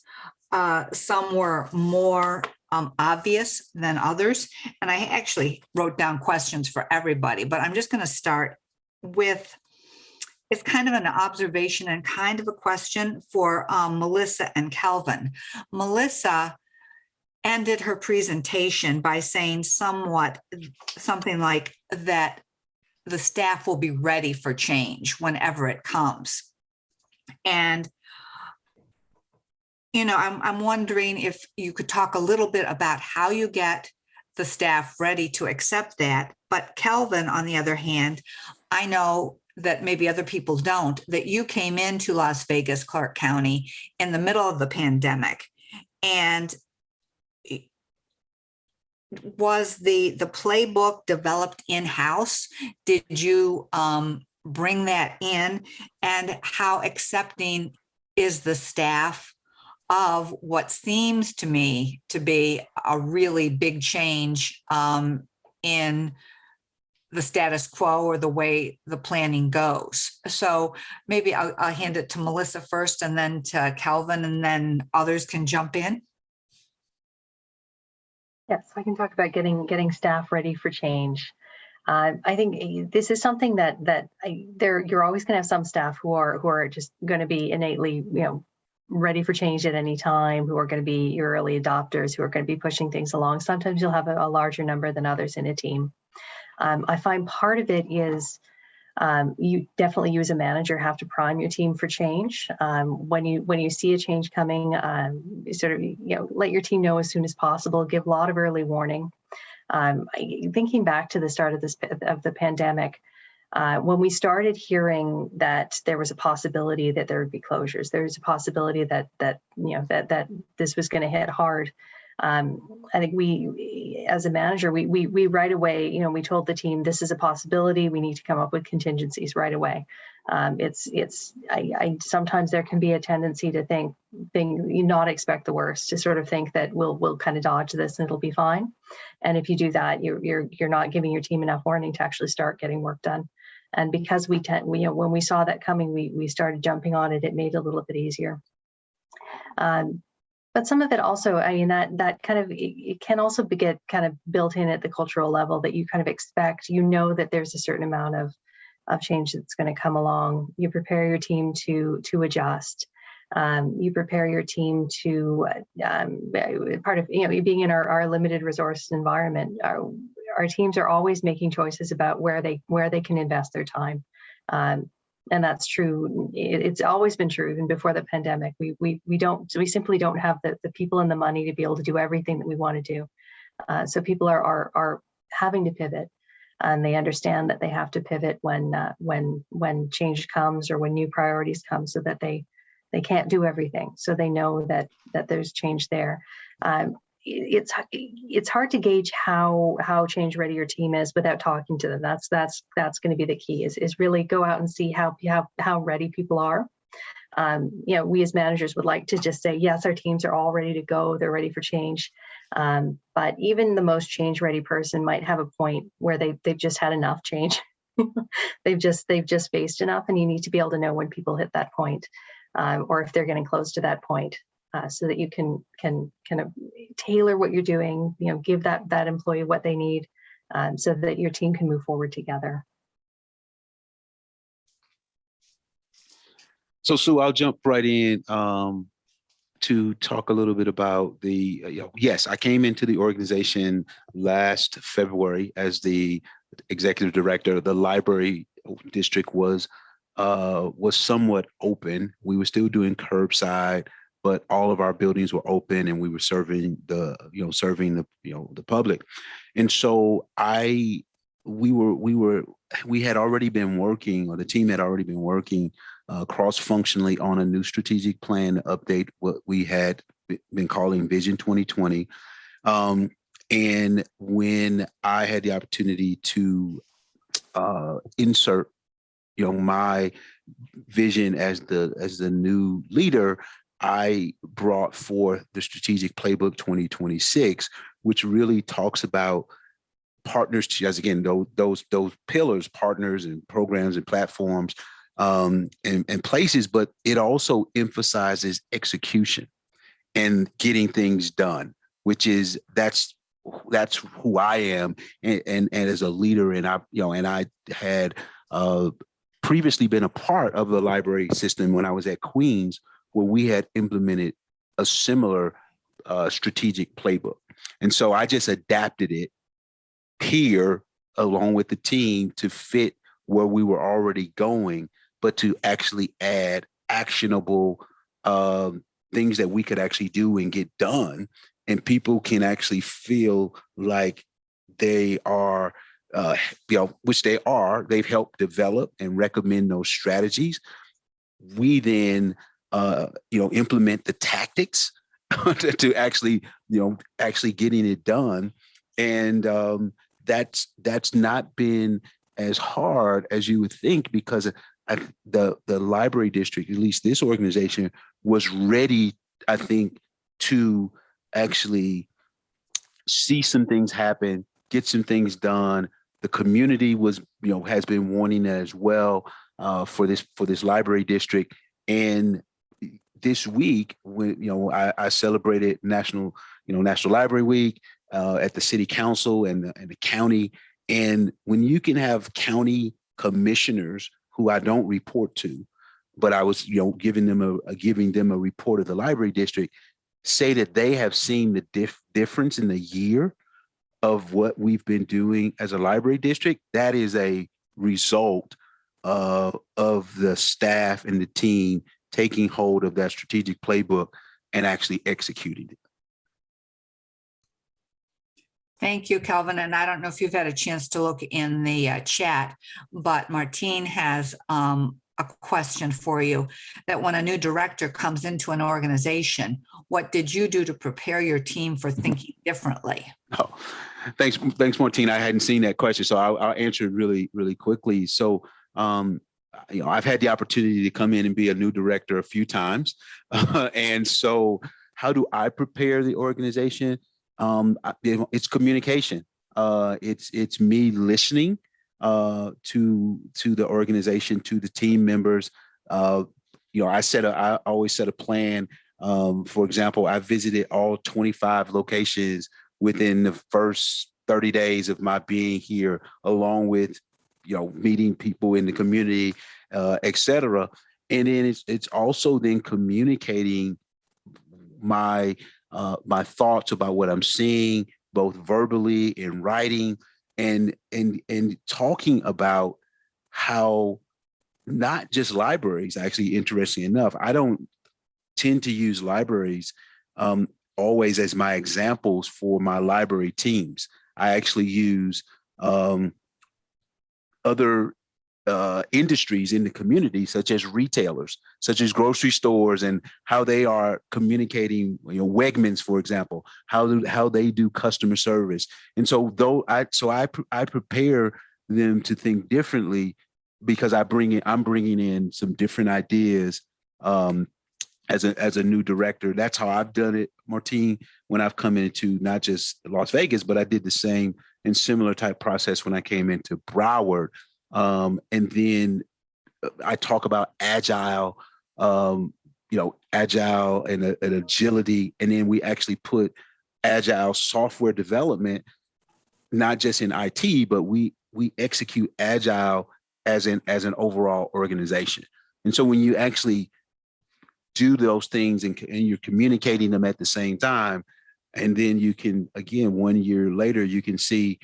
Uh, some were more um, obvious than others. And I actually wrote down questions for everybody, but I'm just going to start with it's kind of an observation and kind of a question for um, Melissa and Kelvin. Melissa ended her presentation by saying somewhat something like that the staff will be ready for change whenever it comes. And you know, I'm, I'm wondering if you could talk a little bit about how you get the staff ready to accept that. But Kelvin, on the other hand, I know that maybe other people don't, that you came into Las Vegas, Clark County in the middle of the pandemic. And was the, the playbook developed in-house? Did you um, bring that in? And how accepting is the staff of what seems to me to be a really big change um, in the status quo or the way the planning goes. So maybe I'll, I'll, hand it to Melissa first and then to Kelvin and then others can jump in. Yes, I can talk about getting getting staff ready for change. Uh, I think eh, this is something that that I, there you're always going to have some staff who are who are just going to be innately you know ready for change at any time, who are going to be your early adopters, who are going to be pushing things along. Sometimes you'll have a, a larger number than others in a team. Um, I find part of it is um, you definitely you as a manager have to prime your team for change. Um, when you when you see a change coming, um, sort of you know let your team know as soon as possible. Give a lot of early warning. Um, thinking back to the start of this of the pandemic, uh, when we started hearing that there was a possibility that there would be closures, there was a possibility that that you know that that this was going to hit hard. Um, I think we, as a manager, we, we we right away, you know, we told the team this is a possibility. We need to come up with contingencies right away. Um, it's it's I, I sometimes there can be a tendency to think think you not expect the worst to sort of think that we'll we'll kind of dodge this and it'll be fine. And if you do that, you're you're you're not giving your team enough warning to actually start getting work done. And because we tend, we, you know, when we saw that coming, we we started jumping on it. It made it a little bit easier. Um, but some of it also, I mean, that that kind of it, can also be get kind of built in at the cultural level that you kind of expect. You know that there's a certain amount of of change that's going to come along. You prepare your team to to adjust. Um, you prepare your team to um, part of you know being in our, our limited resource environment. Our, our teams are always making choices about where they where they can invest their time. Um, and that's true. It's always been true, even before the pandemic. We we we don't we simply don't have the the people and the money to be able to do everything that we want to do. Uh, so people are are are having to pivot, and they understand that they have to pivot when uh, when when change comes or when new priorities come, so that they they can't do everything. So they know that that there's change there. Um, it's it's hard to gauge how how change ready your team is without talking to them. That's that's that's going to be the key. Is is really go out and see how how how ready people are. Um, you know, we as managers would like to just say yes, our teams are all ready to go. They're ready for change. Um, but even the most change ready person might have a point where they they've just had enough change. (laughs) they've just they've just faced enough, and you need to be able to know when people hit that point, um, or if they're getting close to that point uh, so that you can can kind of tailor what you're doing you know give that that employee what they need um, so that your team can move forward together So Sue, I'll jump right in um, to talk a little bit about the, uh, you know, yes, I came into the organization last February as the executive director. Of the library district was uh, was somewhat open. We were still doing curbside, but all of our buildings were open and we were serving the, you know, serving the, you know, the public. And so I, we were, we were, we had already been working, or the team had already been working uh, cross-functionally on a new strategic plan to update what we had been calling Vision 2020. Um, and when I had the opportunity to uh, insert, you know, my vision as the as the new leader, I brought forth the strategic playbook 2026, which really talks about partners, as again, those those those pillars, partners and programs and platforms um, and, and places, but it also emphasizes execution and getting things done, which is that's that's who I am, and and, and as a leader, and I you know, and I had uh, previously been a part of the library system when I was at Queens, where we had implemented a similar uh, strategic playbook, and so I just adapted it here along with the team to fit where we were already going but to actually add actionable um, things that we could actually do and get done. And people can actually feel like they are, uh, you know, which they are, they've helped develop and recommend those strategies. We then, uh, you know, implement the tactics (laughs) to actually, you know, actually getting it done. And um, that's that's not been as hard as you would think because I, the the library district, at least this organization, was ready, I think, to actually see some things happen, get some things done. The community was, you know, has been wanting that as well uh, for this for this library district. And this week, when you know, I, I celebrated National, you know, National Library Week uh, at the City Council and the, and the county. And when you can have county commissioners who I don't report to, but I was, you know, giving them a, a giving them a report of the library district, say that they have seen the dif difference in the year of what we've been doing as a library district, that is a result uh, of the staff and the team taking hold of that strategic playbook and actually executing it. Thank you, Kelvin. And I don't know if you've had a chance to look in the uh, chat, but Martine has um, a question for you that when a new director comes into an organization, what did you do to prepare your team for thinking differently? Oh, thanks, thanks, Martine. I hadn't seen that question, so I'll, I'll answer it really, really quickly. So, um, you know, I've had the opportunity to come in and be a new director a few times, (laughs) and so how do I prepare the organization? Um, it's communication. Uh, it's it's me listening uh, to to the organization, to the team members. Uh, you know, I set a I always set a plan. Um, for example, I visited all 25 locations within the first 30 days of my being here, along with you know meeting people in the community, uh. And then it's it's also then communicating my uh, my thoughts about what I'm seeing, both verbally in writing, and and and talking about how not just libraries. Actually, interesting enough, I don't tend to use libraries um, always as my examples for my library teams. I actually use um, other uh, industries in the community, such as retailers, such as grocery stores, and how they are communicating. You know, Wegmans, for example, how do, how they do customer service. And so, though I so I I prepare them to think differently because I bring in I'm bringing in some different ideas um, as a as a new director. That's how I've done it, Martine. When I've come into not just Las Vegas, but I did the same and similar type process when I came into Broward um, and then uh, I talk about agile, um, you know, agile and, uh, and agility. And then we actually put agile software development, not just in IT, but we we execute agile as an as an overall organization. And so when you actually do those things and, and you're communicating them at the same time, and then you can again one year later you can see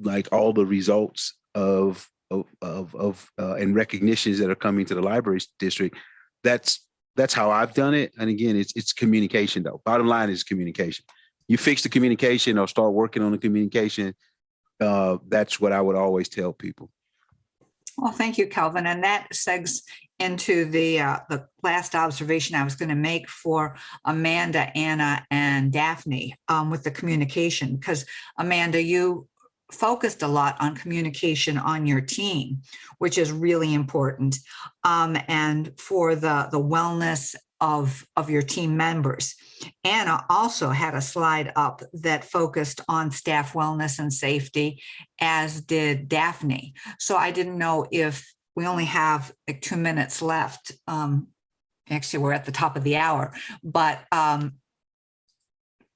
like all the results of of of, of uh, and recognitions that are coming to the library district. That's that's how I've done it. And again, it's it's communication though. Bottom line is communication. You fix the communication or start working on the communication. Uh, that's what I would always tell people. Well, thank you, Kelvin. And that segs into the uh, the last observation I was going to make for Amanda, Anna, and Daphne um, with the communication. Because Amanda, you focused a lot on communication on your team, which is really important. Um, and for the, the wellness of, of your team members. Anna also had a slide up that focused on staff wellness and safety, as did Daphne. So I didn't know if we only have like two minutes left. Um, actually, we're at the top of the hour, but um,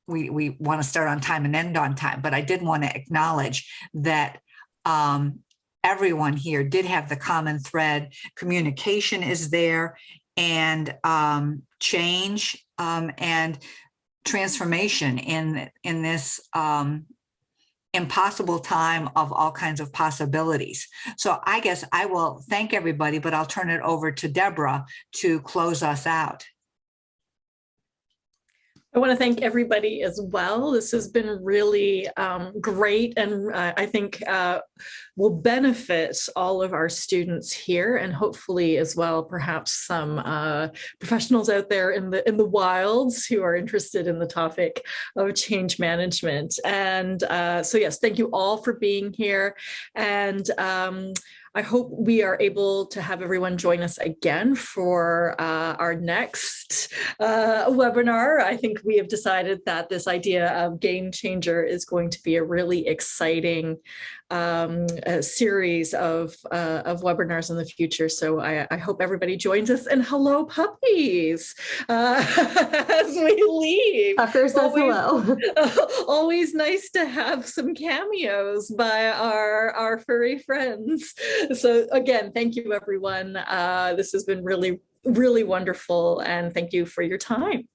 we, we want to start on time and end on time, but I did want to acknowledge that um, everyone here did have the common thread. Communication is there and um, change um, and transformation in, in this um, impossible time of all kinds of possibilities. So I guess I will thank everybody, but I'll turn it over to Deborah to close us out. I want to thank everybody as well. This has been really um, great and uh, I think uh, will benefit all of our students here and hopefully as well perhaps some uh, professionals out there in the in the wilds who are interested in the topic of change management. And uh, so yes, thank you all for being here. And um, I hope we are able to have everyone join us again for uh, our next uh, webinar. I think we have decided that this idea of game changer is going to be a really exciting um, a series of, uh, of webinars in the future. So I, I, hope everybody joins us and hello puppies uh, (laughs) as we leave. Tucker says always, hello. (laughs) always nice to have some cameos by our, our furry friends. So again, thank you everyone. Uh, this has been really, really wonderful and thank you for your time.